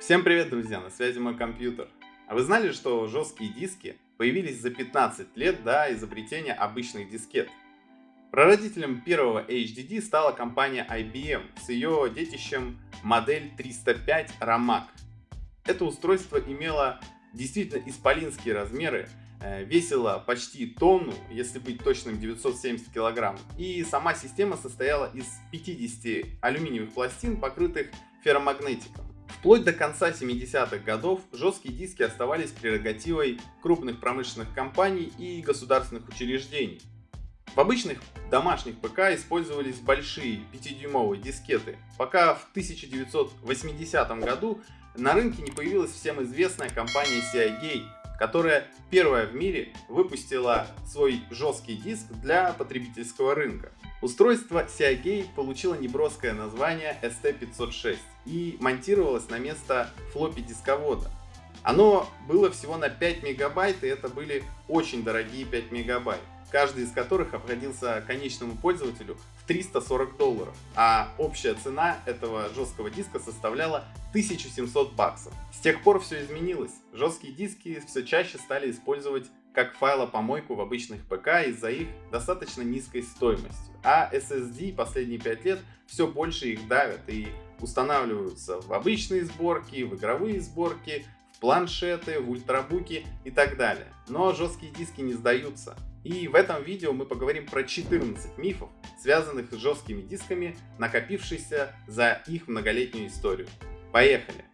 Всем привет, друзья! На связи мой компьютер. А вы знали, что жесткие диски появились за 15 лет до изобретения обычных дискет? Прародителем первого HDD стала компания IBM с ее детищем модель 305 RAMAC. Это устройство имело действительно исполинские размеры, э, весило почти тонну, если быть точным 970 килограмм, и сама система состояла из 50 алюминиевых пластин, покрытых ферромагнетиком. Вплоть до конца 70-х годов жесткие диски оставались прерогативой крупных промышленных компаний и государственных учреждений. В обычных домашних ПК использовались большие 5-дюймовые дискеты, пока в 1980 году на рынке не появилась всем известная компания Seagate, которая первая в мире выпустила свой жесткий диск для потребительского рынка. Устройство Seagate получило неброское название ST506 и монтировалось на место флоппи дисковода. Оно было всего на 5 мегабайт и это были очень дорогие 5 мегабайт, каждый из которых обходился конечному пользователю 340 долларов, а общая цена этого жесткого диска составляла 1700 баксов. С тех пор все изменилось, жесткие диски все чаще стали использовать как файлопомойку в обычных ПК из-за их достаточно низкой стоимости. А SSD последние 5 лет все больше их давят и устанавливаются в обычные сборки, в игровые сборки, в планшеты, в ультрабуки и так далее. Но жесткие диски не сдаются. И в этом видео мы поговорим про 14 мифов, связанных с жесткими дисками, накопившихся за их многолетнюю историю. Поехали!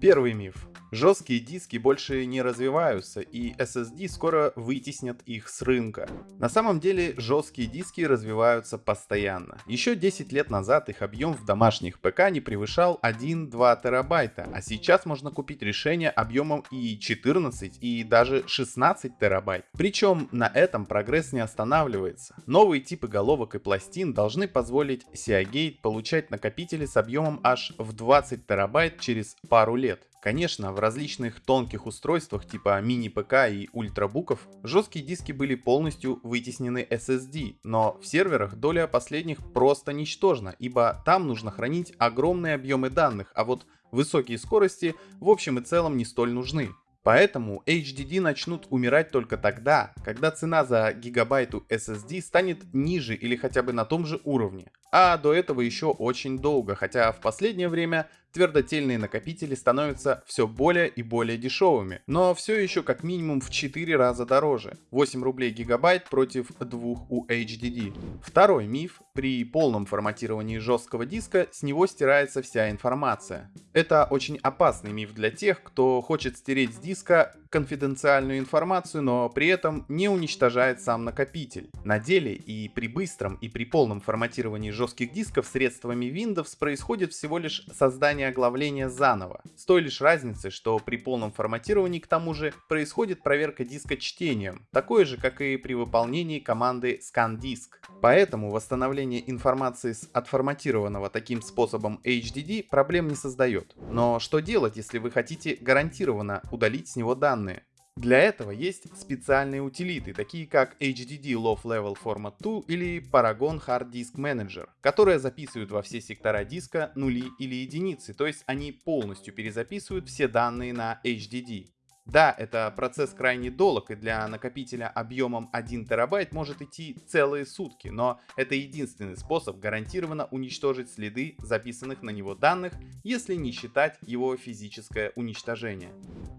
Первый миф. Жесткие диски больше не развиваются и SSD скоро вытеснят их с рынка. На самом деле жесткие диски развиваются постоянно. Еще 10 лет назад их объем в домашних ПК не превышал 1-2 терабайта, а сейчас можно купить решение объемом и 14 и даже 16 терабайт. Причем на этом прогресс не останавливается. Новые типы головок и пластин должны позволить Seagate получать накопители с объемом аж в 20 терабайт через пару лет. Конечно, в различных тонких устройствах типа мини-ПК и ультрабуков жесткие диски были полностью вытеснены SSD, но в серверах доля последних просто ничтожна, ибо там нужно хранить огромные объемы данных, а вот высокие скорости в общем и целом не столь нужны. Поэтому HDD начнут умирать только тогда, когда цена за гигабайту SSD станет ниже или хотя бы на том же уровне. А до этого еще очень долго, хотя в последнее время твердотельные накопители становятся все более и более дешевыми, но все еще как минимум в 4 раза дороже. 8 рублей гигабайт против 2 у HDD. Второй миф. При полном форматировании жесткого диска с него стирается вся информация. Это очень опасный миф для тех, кто хочет стереть с диска конфиденциальную информацию, но при этом не уничтожает сам накопитель. На деле и при быстром и при полном форматировании жестких дисков средствами Windows происходит всего лишь создание оглавления заново. С той лишь разницей, что при полном форматировании к тому же происходит проверка диска чтением, такое же как и при выполнении команды ScanDisk. Поэтому восстановление информации с отформатированного таким способом HDD проблем не создает. Но что делать, если вы хотите гарантированно удалить с него данные? Для этого есть специальные утилиты, такие как HDD Low Level Format 2 или Paragon Hard Disk Manager, которые записывают во все сектора диска нули или единицы, то есть они полностью перезаписывают все данные на HDD. Да, это процесс крайне долг, и для накопителя объемом 1 терабайт может идти целые сутки, но это единственный способ гарантированно уничтожить следы записанных на него данных, если не считать его физическое уничтожение.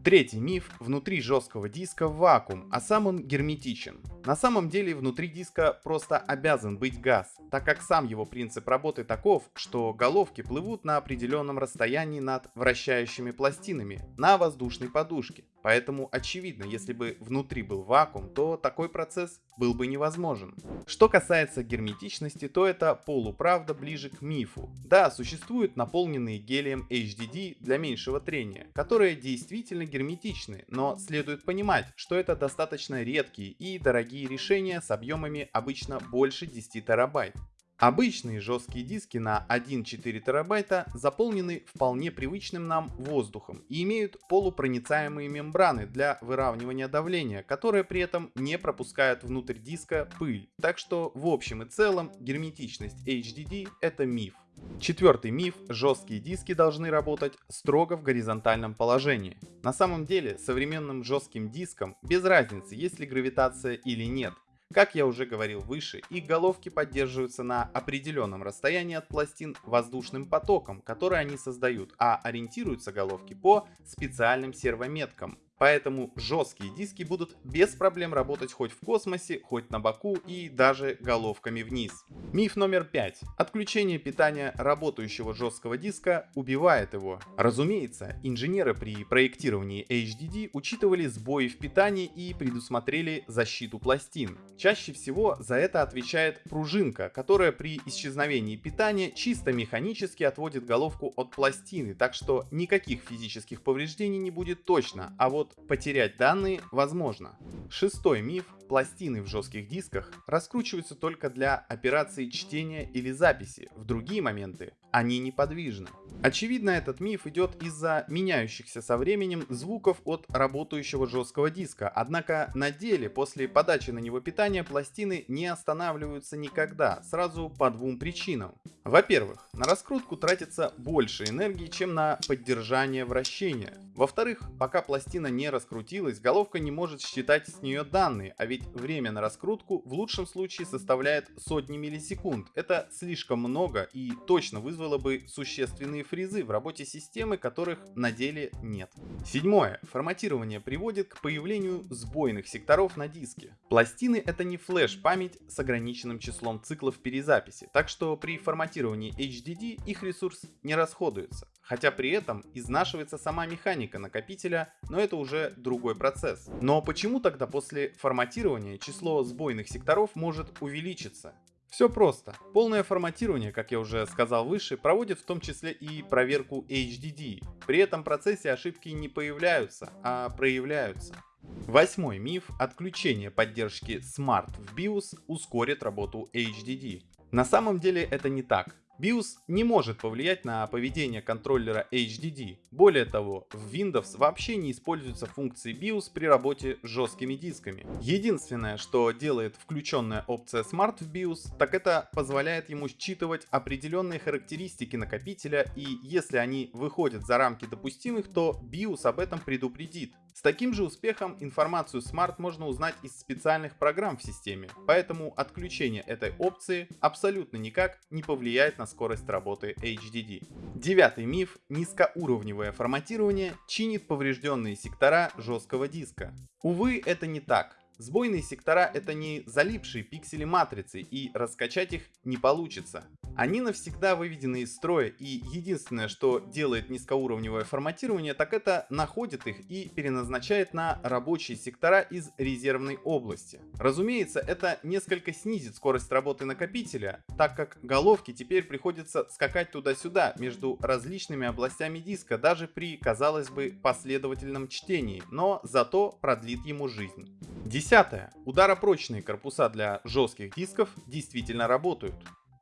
Третий миф. Внутри жесткого диска вакуум, а сам он герметичен. На самом деле внутри диска просто обязан быть газ, так как сам его принцип работы таков, что головки плывут на определенном расстоянии над вращающими пластинами на воздушной подушке. Поэтому очевидно, если бы внутри был вакуум, то такой процесс был бы невозможен. Что касается герметичности, то это полуправда ближе к мифу. Да, существуют наполненные гелием HDD для меньшего трения, которые действительно герметичны, но следует понимать, что это достаточно редкие и дорогие решения с объемами обычно больше 10 терабайт. Обычные жесткие диски на 1,4 терабайта заполнены вполне привычным нам воздухом и имеют полупроницаемые мембраны для выравнивания давления, которые при этом не пропускают внутрь диска пыль. Так что в общем и целом герметичность HDD это миф. Четвертый миф – жесткие диски должны работать строго в горизонтальном положении. На самом деле, современным жестким дискам без разницы, есть ли гравитация или нет. Как я уже говорил выше, их головки поддерживаются на определенном расстоянии от пластин воздушным потоком, который они создают, а ориентируются головки по специальным сервометкам. Поэтому жесткие диски будут без проблем работать хоть в космосе, хоть на боку и даже головками вниз. Миф номер пять. Отключение питания работающего жесткого диска убивает его. Разумеется, инженеры при проектировании HDD учитывали сбои в питании и предусмотрели защиту пластин. Чаще всего за это отвечает пружинка, которая при исчезновении питания чисто механически отводит головку от пластины, так что никаких физических повреждений не будет точно, а вот вот потерять данные возможно. Шестой миф. Пластины в жестких дисках раскручиваются только для операции чтения или записи. В другие моменты они неподвижны. Очевидно, этот миф идет из-за меняющихся со временем звуков от работающего жесткого диска. Однако на деле после подачи на него питания пластины не останавливаются никогда, сразу по двум причинам. Во-первых, на раскрутку тратится больше энергии, чем на поддержание вращения. Во-вторых, пока пластина не раскрутилась, головка не может считать с нее данные, а ведь время на раскрутку в лучшем случае составляет сотни миллисекунд. Это слишком много и точно вызвало бы существенные фризы в работе системы, которых на деле нет. Седьмое. Форматирование приводит к появлению сбойных секторов на диске. Пластины это не флеш-память с ограниченным числом циклов перезаписи, так что при форматировании HDD их ресурс не расходуется хотя при этом изнашивается сама механика накопителя, но это уже другой процесс. Но почему тогда после форматирования число сбойных секторов может увеличиться? Все просто. Полное форматирование, как я уже сказал выше, проводит в том числе и проверку HDD. При этом процессе ошибки не появляются, а проявляются. Восьмой миф. Отключение поддержки Smart в BIOS ускорит работу HDD. На самом деле это не так. BIOS не может повлиять на поведение контроллера HDD. Более того, в Windows вообще не используются функции BIOS при работе с жесткими дисками. Единственное, что делает включенная опция Smart в BIOS, так это позволяет ему считывать определенные характеристики накопителя и если они выходят за рамки допустимых, то BIOS об этом предупредит. С таким же успехом информацию Smart можно узнать из специальных программ в системе, поэтому отключение этой опции абсолютно никак не повлияет на скорость работы HDD. Девятый миф. Низкоуровневое форматирование чинит поврежденные сектора жесткого диска. Увы, это не так. Сбойные сектора это не залипшие пиксели матрицы и раскачать их не получится. Они навсегда выведены из строя и единственное что делает низкоуровневое форматирование так это находит их и переназначает на рабочие сектора из резервной области. Разумеется это несколько снизит скорость работы накопителя, так как головки теперь приходится скакать туда-сюда между различными областями диска даже при казалось бы последовательном чтении, но зато продлит ему жизнь. Десятое. Ударопрочные корпуса для жестких дисков действительно работают.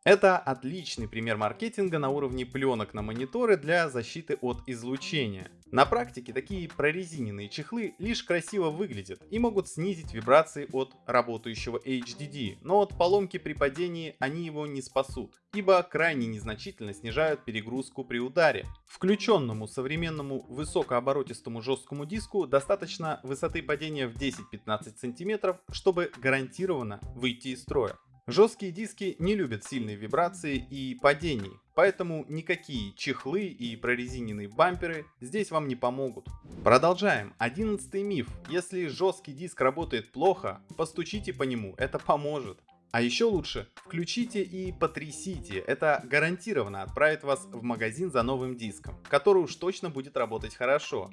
Это отличный пример маркетинга на уровне пленок на мониторы для защиты от излучения. На практике такие прорезиненные чехлы лишь красиво выглядят и могут снизить вибрации от работающего HDD, но от поломки при падении они его не спасут, ибо крайне незначительно снижают перегрузку при ударе. Включенному современному высокооборотистому жесткому диску достаточно высоты падения в 10-15 см, чтобы гарантированно выйти из строя. Жесткие диски не любят сильной вибрации и падений, поэтому никакие чехлы и прорезиненные бамперы здесь вам не помогут. Продолжаем. Одиннадцатый миф. Если жесткий диск работает плохо, постучите по нему, это поможет. А еще лучше, включите и потрясите, это гарантированно отправит вас в магазин за новым диском, который уж точно будет работать хорошо.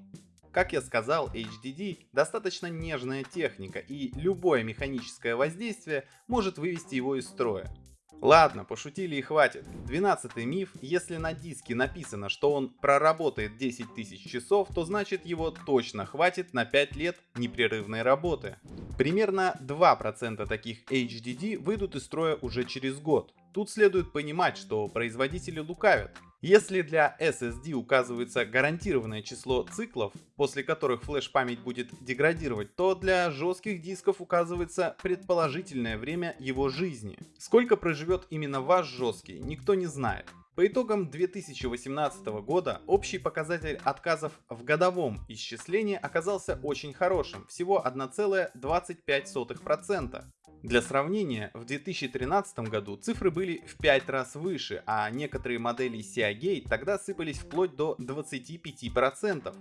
Как я сказал, HDD достаточно нежная техника и любое механическое воздействие может вывести его из строя. Ладно, пошутили и хватит. Двенадцатый миф. Если на диске написано, что он проработает 10 тысяч часов, то значит его точно хватит на 5 лет непрерывной работы. Примерно 2% таких HDD выйдут из строя уже через год. Тут следует понимать, что производители лукавят. Если для SSD указывается гарантированное число циклов, после которых флеш-память будет деградировать, то для жестких дисков указывается предположительное время его жизни. Сколько проживет именно ваш жесткий, никто не знает. По итогам 2018 года общий показатель отказов в годовом исчислении оказался очень хорошим, всего 1,25%. Для сравнения, в 2013 году цифры были в 5 раз выше, а некоторые модели Seagate тогда сыпались вплоть до 25%.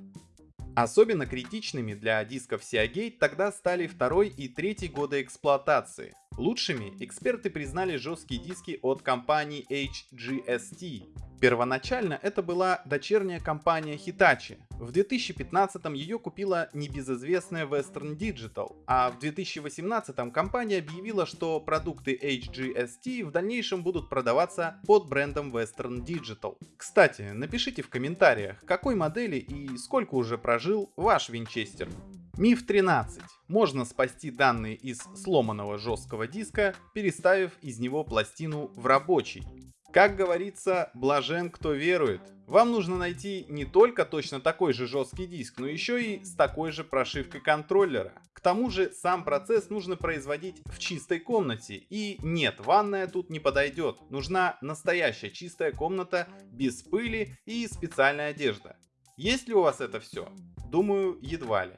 Особенно критичными для дисков Seagate тогда стали второй и третий годы эксплуатации. Лучшими эксперты признали жесткие диски от компании HGST. Первоначально это была дочерняя компания Hitachi. В 2015 ее купила небезызвестная Western Digital, а в 2018 компания объявила, что продукты HGST в дальнейшем будут продаваться под брендом Western Digital. Кстати, напишите в комментариях, какой модели и сколько уже прожил ваш винчестер. Миф 13. Можно спасти данные из сломанного жесткого диска, переставив из него пластину в рабочий. Как говорится, блажен кто верует. Вам нужно найти не только точно такой же жесткий диск, но еще и с такой же прошивкой контроллера. К тому же сам процесс нужно производить в чистой комнате. И нет, ванная тут не подойдет. Нужна настоящая чистая комната без пыли и специальная одежда. Есть ли у вас это все? Думаю, едва ли.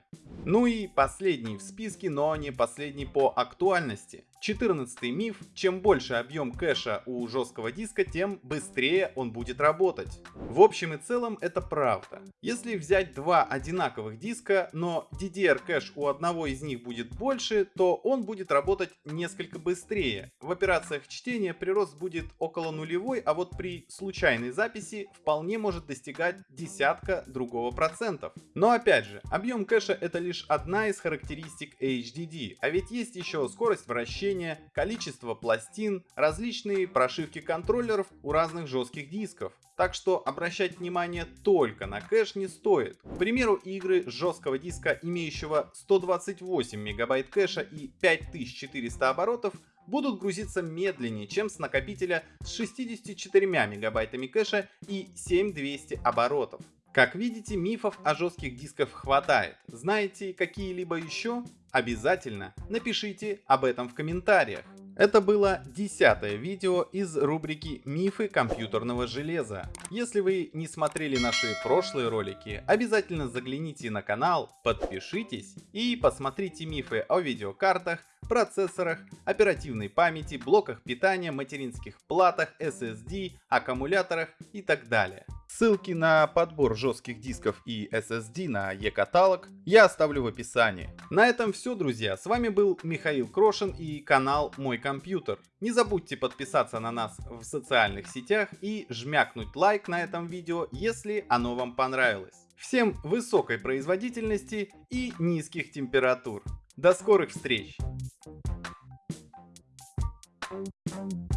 Ну и последний в списке, но не последний по актуальности. 14 миф. Чем больше объем кэша у жесткого диска, тем быстрее он будет работать. В общем и целом это правда. Если взять два одинаковых диска, но DDR кэш у одного из них будет больше, то он будет работать несколько быстрее. В операциях чтения прирост будет около нулевой, а вот при случайной записи вполне может достигать десятка другого процентов. Но опять же, объем кэша это лишь одна из характеристик HDD, а ведь есть еще скорость вращения, количество пластин, различные прошивки контроллеров у разных жестких дисков. Так что обращать внимание только на кэш не стоит. К примеру, игры жесткого диска, имеющего 128 мегабайт кэша и 5400 оборотов, будут грузиться медленнее, чем с накопителя с 64 мегабайтами кэша и 7200 оборотов. Как видите, мифов о жестких дисках хватает. Знаете какие-либо еще? Обязательно напишите об этом в комментариях. Это было десятое видео из рубрики «Мифы компьютерного железа». Если вы не смотрели наши прошлые ролики, обязательно загляните на канал, подпишитесь и посмотрите мифы о видеокартах, процессорах, оперативной памяти, блоках питания, материнских платах, SSD, аккумуляторах и так далее. Ссылки на подбор жестких дисков и SSD на e-каталог я оставлю в описании. На этом все, друзья. С вами был Михаил Крошин и канал Мой Компьютер. Не забудьте подписаться на нас в социальных сетях и жмякнуть лайк на этом видео, если оно вам понравилось. Всем высокой производительности и низких температур. До скорых встреч! Thank you.